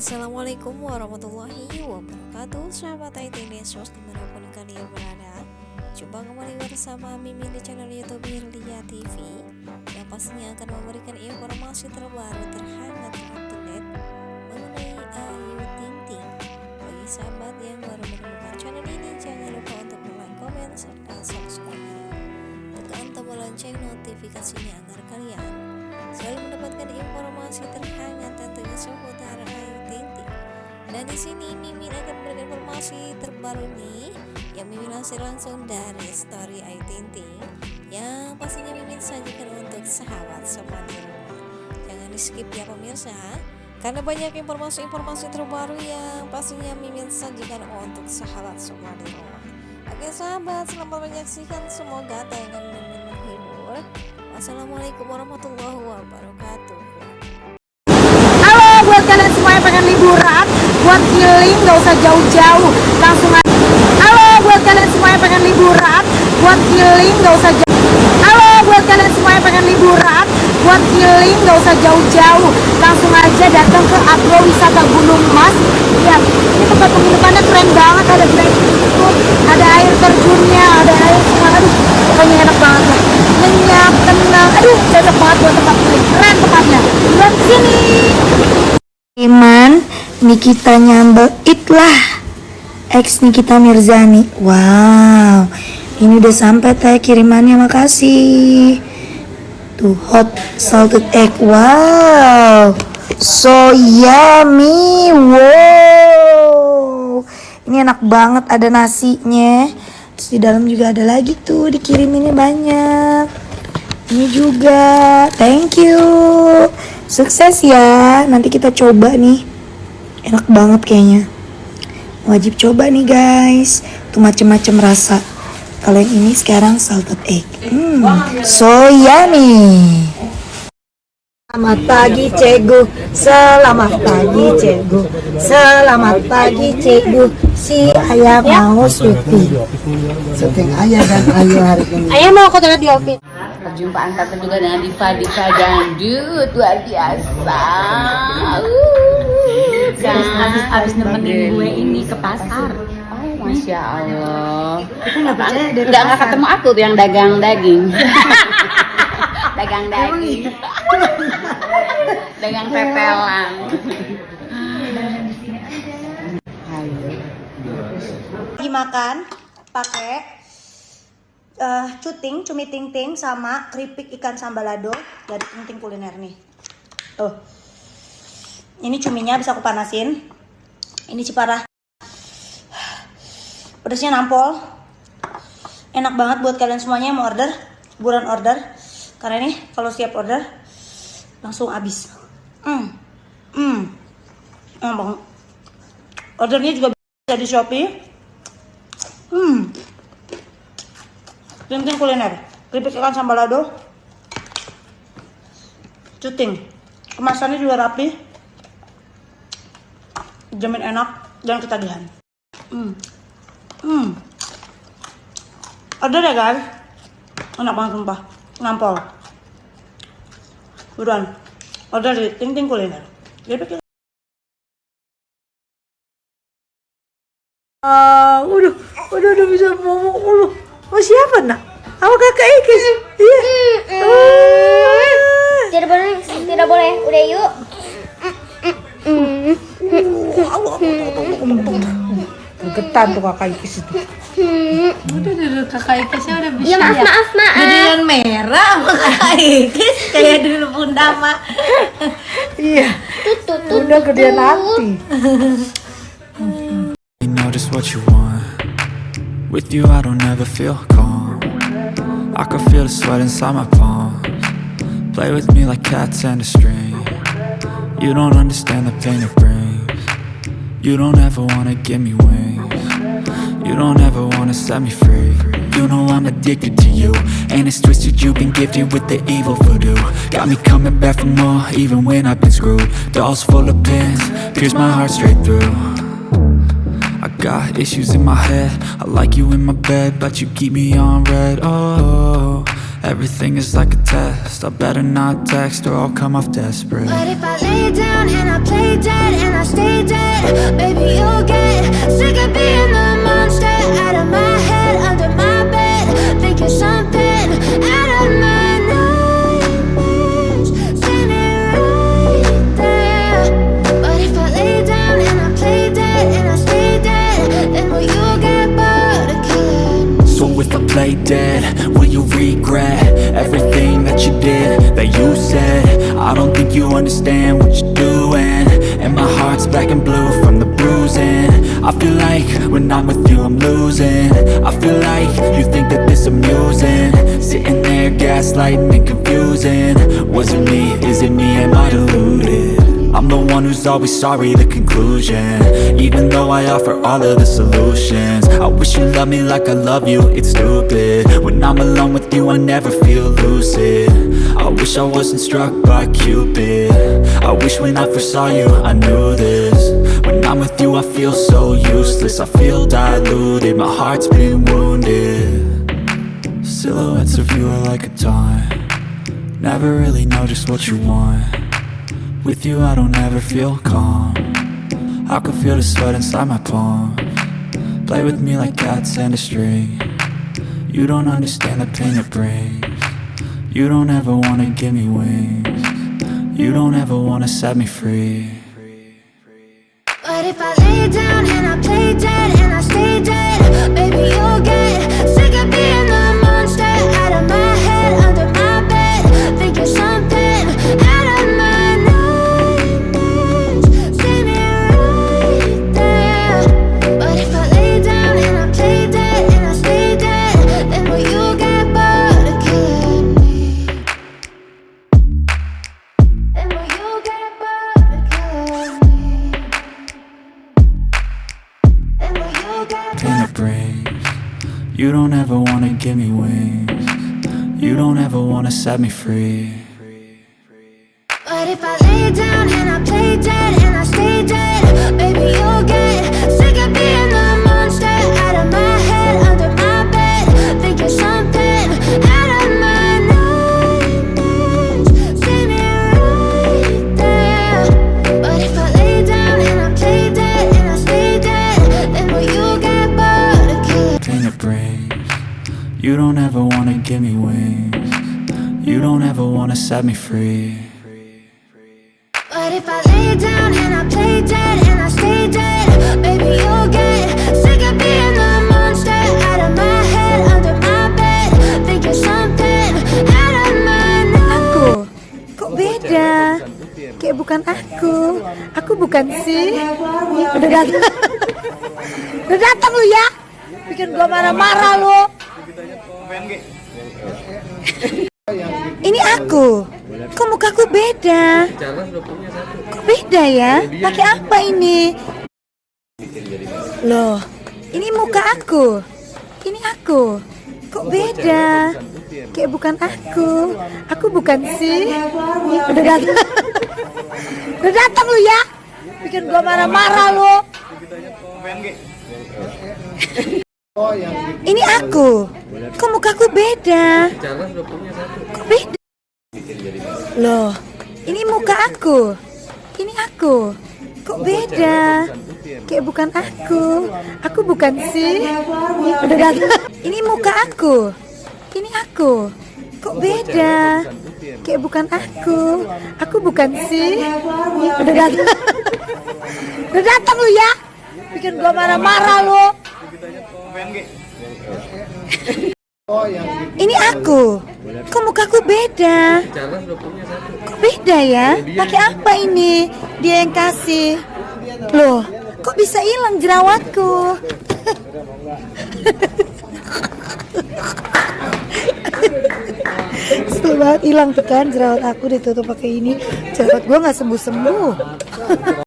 Assalamualaikum warahmatullahi wabarakatuh Sahabat IT Nesos di mana pun kalian berada Jumpa kembali bersama Mimin di channel Youtube Hirlia TV Yang pastinya akan memberikan informasi terbaru terhangat terupdate Mengenai Ayu Ting Ting Bagi sahabat yang baru menemukan channel ini Jangan lupa untuk like, komen, serta subscribe Tekan tombol lonceng notifikasinya agar kalian selalu mendapatkan informasi terhangat tentunya seputar. Dan di sini Mimin akan memberikan informasi terbaru nih yang Mimin lansir langsung dari story Ayu Ting Ting yang pastinya Mimin sajikan untuk sahabat semua di rumah. Jangan di skip ya pemirsa karena banyak informasi-informasi terbaru yang pastinya Mimin sajikan untuk sahabat semua di rumah. Oke sahabat, selamat menyaksikan semoga tayangan Mimin menghibur. Wassalamualaikum warahmatullahi wabarakatuh. Halo buat kalian semua yang pengen liburan Buat healing gak usah jauh-jauh. Langsung aja. Halo buat kalian semua yang pengen liburan Buat healing gak usah jauh Halo buat kalian semua yang pengen liburan Buat healing gak usah jauh-jauh. Langsung aja datang ke Agro Wisata Gunung Mas. Lihat ini tempat penginapannya keren banget. Ada breakfast food, ada air terjunnya Ada air semua. Aduh pokoknya enak banget lah. Nyenyak, tenang. Aduh cocok banget buat tempat Keren tempatnya. Buat sini Nikita nyambel itlah. Ex Nikita Mirzani. Wow. Ini udah sampai teh kirimannya makasih. Tuh hot salted egg. Wow. So yummy Wow. Ini enak banget ada nasinya. Terus di dalam juga ada lagi tuh Dikiriminnya banyak. Ini juga. Thank you. Sukses ya. Nanti kita coba nih Enak banget kayaknya. Wajib coba nih guys. Tuh macem-macem rasa. Kalau yang ini sekarang salted egg. Hmm, So yummy Selamat pagi Cegu Selamat pagi Cegu Selamat pagi Cegu Si ayah mau sweetie Syuting ayah dan ayu hari ini. Ayah mau aku terlihat di office Perjumpaan tante juga dengan Diva Diva Dangdut. Luar biasa. Habis, habis, habis nemenin gue ini ke pasar. Oh, Masya Allah. Kita nggak percaya dari Nggak nggak ketemu aku tuh yang dagang daging. dagang daging. dagang pepelan. lagi makan pakai eh cuting cumi ting ting sama keripik ikan sambalado dari ting ting kuliner nih tuh ini cuminya bisa aku panasin ini ciparah pedasnya nampol enak banget buat kalian semuanya yang mau order buruan order karena ini kalau siap order langsung habis hmm hmm enak banget ordernya juga bisa di shopee Hmm. Ting kuliner. Keripik ikan sambalado. Cuting. Kemasannya juga rapi. Jamin enak dan ketagihan. Hmm. Hmm. Order ya guys. Enak banget sumpah. Nampol. Buruan. Order di Ting Ting Kuliner. Ah, udah, udah, udah bisa ngomong, udah. Oh siapa nak? Apa kakak Ikis? Iya. Tidak boleh, tidak boleh. Udah yuk. Getan tuh kakak Ikis itu. Udah, udah, udah, kakak Ikesnya udah bisa Ya maaf, maaf, maaf. Jadian merah sama kakak Ikis kayak dulu Bunda mak. Iya. Tut, gedean hati. You know just what you want With you I don't ever feel calm I can feel the sweat inside my palms Play with me like cats and a string You don't understand the pain it brings You don't ever wanna give me wings. You don't ever wanna set me free. You know I'm addicted to you And it's twisted you've been gifted with the evil voodoo. Got me coming back for more even when I've been screwed. Dolls full of pins, pierce my heart straight through. I got issues in my head. I like you in my bed But you keep me on red. Oh, Everything is like a test. I better not text or I'll come off desperate. But if I lay down and I play dead and I stay dead, baby, you'll get sick of being the monster out of my head, under my bed, thinking something I don't think you understand what you're doing. And my heart's black and blue from the bruising. I feel like when I'm with you I'm losing. I feel like you think that this amusing. Sitting there gaslighting and confusing. Was it me, is it me, am I deluded? I'm the one who's always sorry, the conclusion. Even though I offer all of the solutions. I wish you loved me like I love you, it's stupid. When I'm alone with you, I never feel lucid I wish I wasn't struck by Cupid. I wish when I first saw you, I knew this. When I'm with you, I feel so useless. I feel diluted, my heart's been wounded. Silhouettes of you are like a taunt. Never really know just what you want. With you I don't ever feel calm. I can feel the sweat inside my palm Play with me like cats and a string. You don't understand the pain it brings You don't ever wanna give me wings. You don't ever wanna set me free. But if I lay down and I play dead and I stay dead, baby, you'll get you get Pain You don't ever wanna give me wings. You don't ever wanna set me free. But if I lay down and I play dead and I stay dead, baby, give me wings You don't ever wanna set me free But if I lay down and I play dead and I stay dead, baby, you'll get sick of being the monster out of my head, under my bed, thinking something out of my Aku, kok beda? Kayak bukan aku. Aku bukan sih. Udah datang. Udah datang lu ya. Bikin gua marah-marah lu. Ini aku. Kok mukaku beda? Kok beda ya? Pakai apa ini? Loh, ini muka aku. Ini aku. Kok beda? Kayak bukan aku. Aku bukan sih. Udah datang. Udah datang lu ya. Bikin gua marah-marah lu. Ini aku. Kok mukaku beda? Kok beda? Loh, ini muka aku. Ini aku. Kok beda? Kayak bukan aku. Aku bukan sih. Udah. Ini muka aku. Ini aku. Kok beda? Kayak bukan aku. Aku bukan sih. Udah datang. Udah datang lu ya. Bikin gua marah-marah lu. Ini aku. Kok mukaku beda? Kok beda ya? Pakai apa ini? Dia yang kasih. Loh, kok bisa hilang jerawatku? Setelah hilang tuh kan jerawat aku ditutup pakai ini. Jerawat gua nggak sembuh-sembuh.